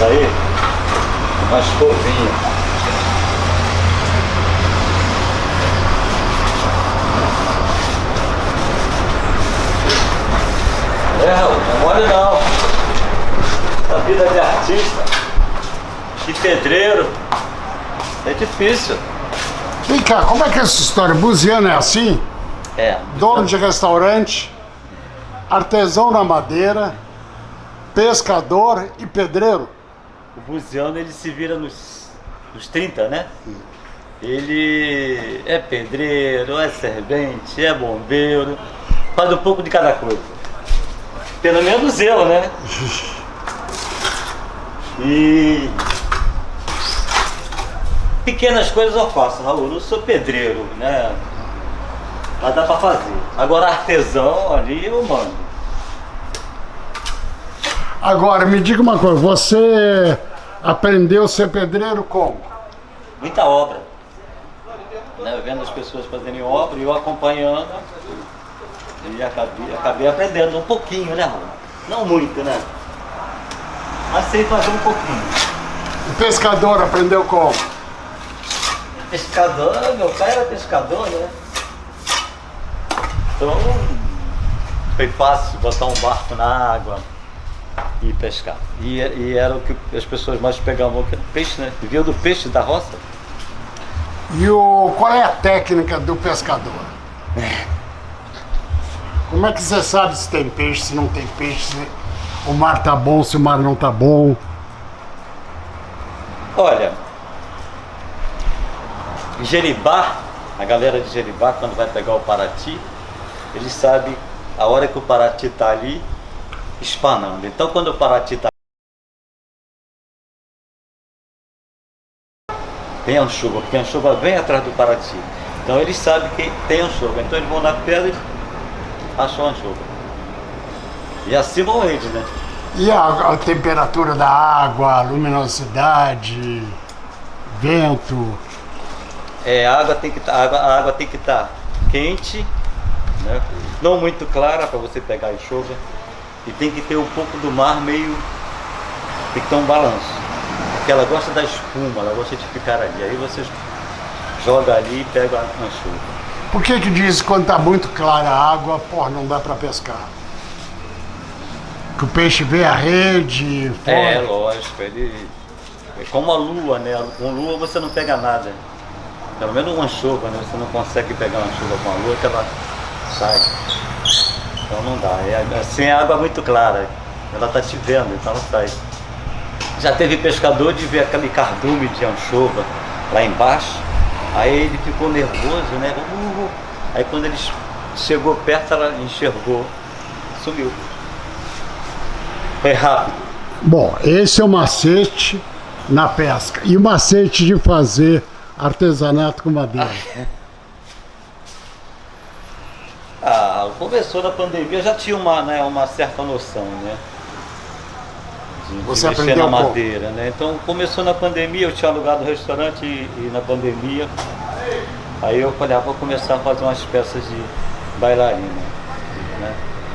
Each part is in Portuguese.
Isso aí, uma escovinha. É, não é mole não. A vida de artista, de pedreiro, é difícil. Vem cá, como é que é essa história? Buziano é assim? É. Dono de restaurante, artesão na madeira, pescador e pedreiro. O Buziano ele se vira nos, nos 30, né? Ele é pedreiro, é servente, é bombeiro, faz um pouco de cada coisa. Pelo menos eu, né? E pequenas coisas eu faço, Raul. Eu sou pedreiro, né? Mas dá pra fazer. Agora artesão ali eu mando. Agora, me diga uma coisa, você aprendeu a ser pedreiro como? Muita obra. Né? Vendo as pessoas fazerem obra e eu acompanhando. E acabei, acabei aprendendo um pouquinho, né, Raul? Não muito, né? Mas sei fazer um pouquinho. O pescador aprendeu como? Pescador, meu pai era pescador, né? Então foi fácil botar um barco na água e pescar. E, e era o que as pessoas mais pegavam, que era peixe, né? Viviam do peixe da roça. E o, qual é a técnica do pescador? Como é que você sabe se tem peixe, se não tem peixe, se o mar tá bom, se o mar não tá bom? Olha, Jeribá, a galera de Jeribá, quando vai pegar o Paraty, eles sabem a hora que o Paraty está ali espanando. Então quando o Paraty está tem anchova, porque a anchova vem atrás do Paraty. Então eles sabem que tem anchova. Então eles vão na pedra e acham a anchova. E assim vão eles, né? E a, a temperatura da água, a luminosidade, vento? É, a água tem que tá, a a estar tá quente, né? não muito clara para você pegar a enxova. E tem que ter um pouco do mar meio. Tem que ter um balanço. Porque ela gosta da espuma, ela gosta de ficar ali. Aí você joga ali e pega a anchova. Por que que diz que quando tá muito clara a água, porra, não dá para pescar? Que o peixe vê a rede, fora. É, lógico, ele. É como a lua, né? Com lua você não pega nada. Pelo menos uma chuva, né? Você não consegue pegar uma chuva com a lua que ela sai. Então não dá. É, assim é água muito clara. Ela tá te vendo, então ela sai. Já teve pescador de ver aquele cardume de anchova lá embaixo. Aí ele ficou nervoso, né? Uh, aí quando ele chegou perto, ela enxergou, sumiu. Foi rápido. Bom, esse é o macete na pesca. E o macete de fazer artesanato com madeira. Ah, começou na pandemia, eu já tinha uma, né, uma certa noção, né? De, de Você mexer aprendeu na como? madeira, né? Então começou na pandemia, eu tinha alugado o restaurante e, e na pandemia. Aí eu falei, ah, vou começar a fazer umas peças de bailarina. Né?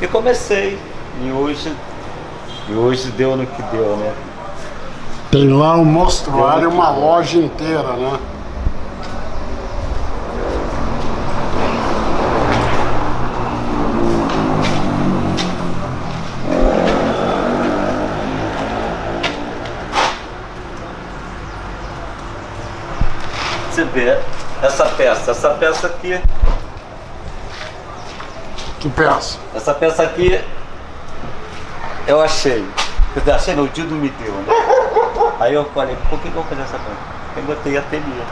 E comecei. E hoje, e hoje deu no que deu, né? Tem lá um mostruário, uma loja inteira, né? Você vê essa peça, essa peça aqui, Que peça. essa peça aqui eu achei. Quer dizer, achei o Dido me deu, né? Aí eu falei, por que que eu vou fazer essa peça? Eu botei ateliê.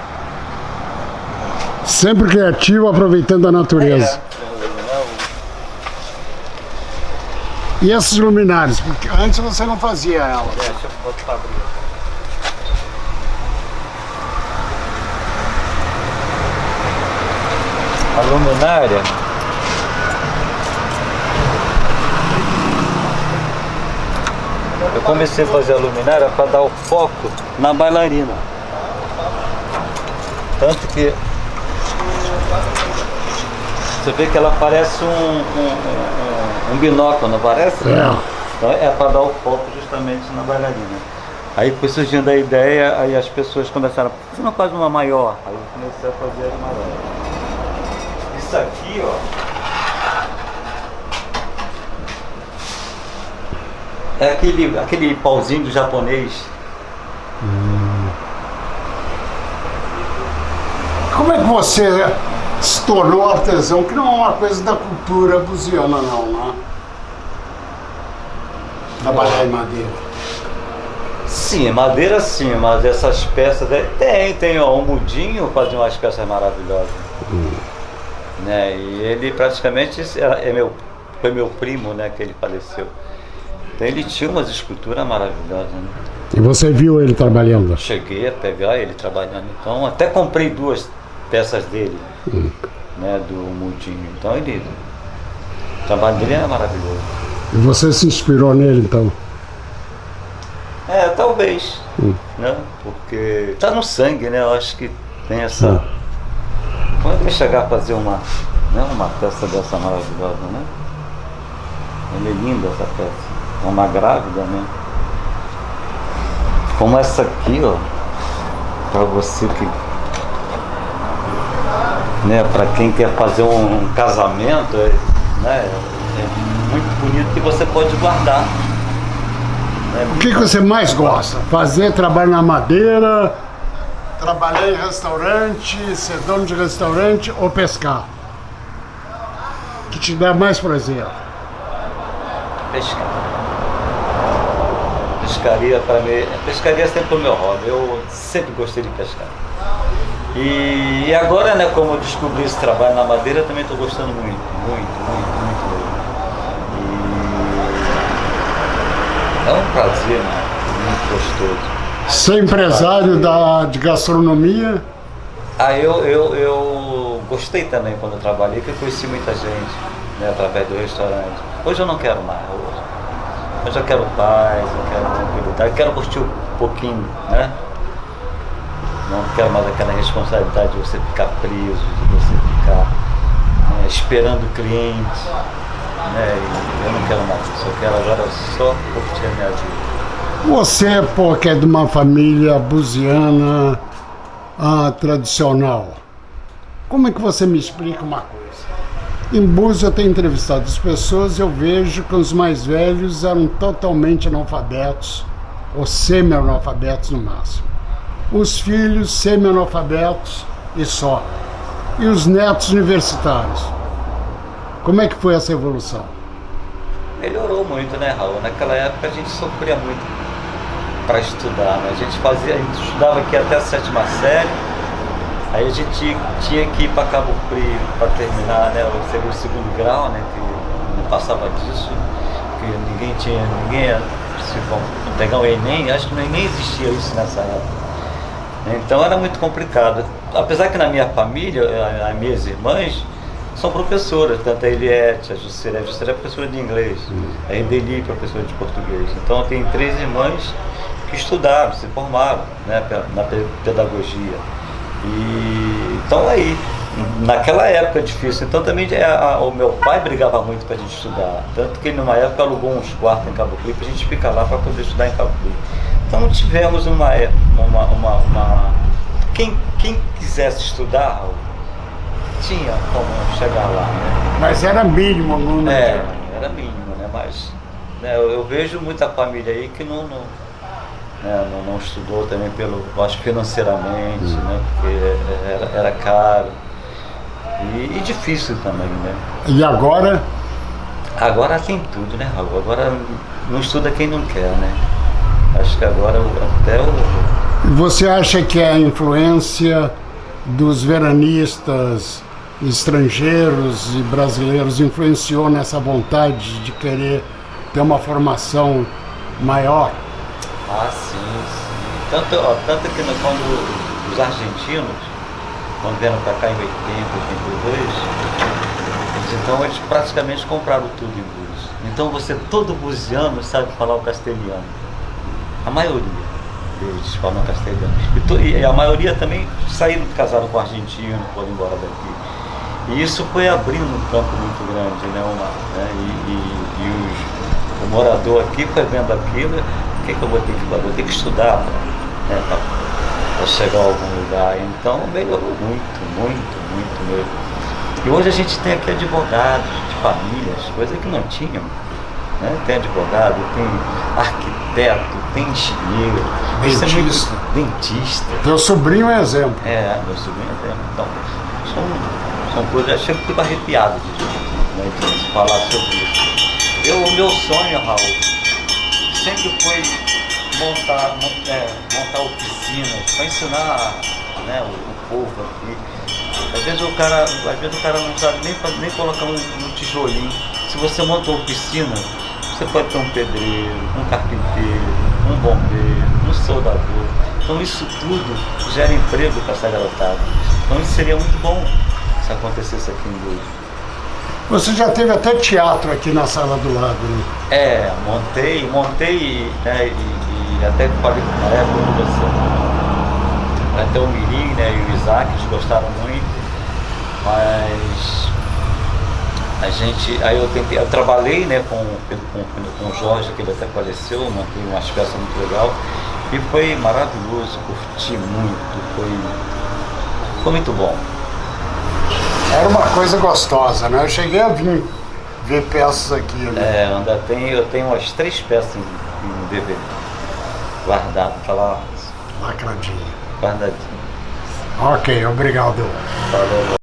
Sempre criativo, aproveitando a natureza. É, né, E esses luminários? Porque antes você não fazia ela. o- Deixa eu botar pra abrir. Luminária Eu comecei a fazer a luminária para dar o foco na bailarina. Tanto que você vê que ela parece um, um, um- um binóculo, não parece? É. Então é para dar o foco justamente na bailarina. Aí foi surgindo a ideia, aí as pessoas começaram, você não faz uma maior? Aí eu comecei a fazer as maiores. Isso aqui, ó. É aquele, aquele pauzinho do japonês. Como é que você se tornou artesão, que não é uma coisa da cultura buziana não, né? Trabalhar em madeira. Sim, madeira sim, mas essas peças. aí- Tem, tem, ó, um mudinho fazia umas peças maravilhosas. Né? E ele praticamente era- é meu, foi meu primo, né, que ele faleceu. Então ele tinha umas esculturas maravilhosas. Né? E você viu ele trabalhando? Cheguei a pegar ele trabalhando. Então até comprei duas peças dele, né, do mudinho. Então ele. O trabalho dele é maravilhoso. E você se inspirou nele então? É, talvez. Né? Porque tá no sangue, né? Eu acho que tem essa. Como é chegar a fazer uma, né? uma peça dessa maravilhosa, né? Ela é linda essa peça. É uma grávida, né? Como essa aqui, ó. Pra você que. Né, pra quem quer fazer um, um casamento, é, né? É muito bonito que você pode guardar. né? O que, que você mais gosta? Fazer trabalho na madeira, trabalhar em restaurante, ser dono de restaurante ou pescar? Que te dá mais prazer? Pescar. Pescaria para mim. Pescaria sempre foi meu hobby. Eu sempre gostei de pescar. E, e agora, né, como eu descobri esse trabalho na madeira, também estou gostando muito, muito, muito, muito mesmo. E é um prazer, né? Muito gostoso. Ser empresário da, de gastronomia, Ah, eu, eu, eu gostei também quando eu trabalhei, que eu conheci muita gente, né, através do restaurante. Hoje eu não quero mais, hoje. Hoje eu quero paz, eu quero tranquilidade, eu quero curtir um pouquinho, né? Não quero mais aquela responsabilidade de você ficar preso, de você ficar né, esperando o cliente, né? Eu não quero mais isso, eu quero agora só curtir a minha vida. Você, pô, que é de uma família buziana ah, tradicional, como é que você me explica uma coisa? Em Búzios eu tenho entrevistado as pessoas e eu vejo que os mais velhos eram totalmente analfabetos, ou semi-analfabetos no máximo. Os filhos semi-analfabetos e só. E os netos universitários. Como é que foi essa evolução? Melhorou muito, né, Raul? Naquela época a gente sofria muito para estudar, né? A gente fazia, a gente estudava aqui até a sétima série, aí a gente tinha que ir para Cabo Frio para terminar, né, o seria o segundo grau, né, que não passava disso, porque ninguém tinha, ninguém ia se pegar o Enem, acho que nem existia isso nessa época. Então era muito complicado. Apesar que na minha família, as minhas irmãs são professoras, tanto a Eliette, a Juscelia. A Juscelia é professora de inglês, a Edeli, professora de português. Então eu tenho três irmãs que estudaram, se formaram né, na pe- pedagogia. E então aí, naquela época difícil. Então também é, a- o meu pai brigava muito para a gente estudar. Tanto que numa época alugou uns quartos em Cabo Frio para a gente ficar lá para poder estudar em Cabo Frio. Então tivemos uma, é- uma, uma, uma- quem, quem quisesse estudar, tinha como chegar lá, né? Mas era mínimo o número. É, de- era mínimo, né? Mas né, eu, eu vejo muita família aí que não, não, né, não, não estudou também pelo, acho financeiramente, né? Porque era, era caro. E, e difícil também, né? E agora, Agora tem tudo, né, Raul? Agora não estuda quem não quer, né? Acho que agora até o. você acha que a influência dos veranistas estrangeiros e brasileiros influenciou nessa vontade de querer ter uma formação maior? Ah, sim, sim. Tanto, ó, tanto que quando os argentinos, quando vieram para cá em 80, 82, eles, então eles praticamente compraram tudo em Búzios. Então você, todo buziano sabe falar o castelhano. A maioria deles falam castelhano. E, to- e a maioria também saíram casaram com argentino, foram embora daqui. E isso foi abrindo um campo muito grande, né? Né? E, e- e os- o morador aqui foi vendo aquilo, que, que eu vou ter que fazer? Vou ter que estudar para né, chegar a algum lugar. Então melhorou muito, muito, muito mesmo. E hoje a gente tem aqui advogados de famílias, coisa que não tinham. Né? Tem advogado, tem arquiteto, tem engenheiro, dentista. dentista. Teu sobrinho é exemplo. É, meu sobrinho é exemplo. Então, são, são coisas, eu fico arrepiado de, né, de falar sobre isso. Eu, o meu sonho, Raul, sempre foi montar, é, montar oficinas para ensinar né, o, o, povo aqui. Às vezes o cara, às vezes o cara não sabe nem, nem colocar um, um tijolinho. Se você monta uma oficina, você pode ter um pedreiro, um carpinteiro, um bombeiro, um soldador. Então isso tudo gera emprego para essa garotada. Então isso seria muito bom se acontecesse aqui em Búzios. Você já teve até teatro aqui na sala do lado, né? É, montei, montei né, e, e até falei na época com você. Até o Mirim né, e o Isaac, eles gostaram muito, mas a gente, aí eu tentei, eu trabalhei né, com, com, com o Jorge, que ele até faleceu, montei umas peças muito legal e foi maravilhoso, curti muito, foi, foi muito bom. Era uma coisa gostosa, né? Eu cheguei a vir ver peças aqui. Né? É, ainda tem, eu tenho umas três peças em, em DVD. Guardado, tá lá. Lacradinho. Guardadinho. Ok, obrigado. Valeu.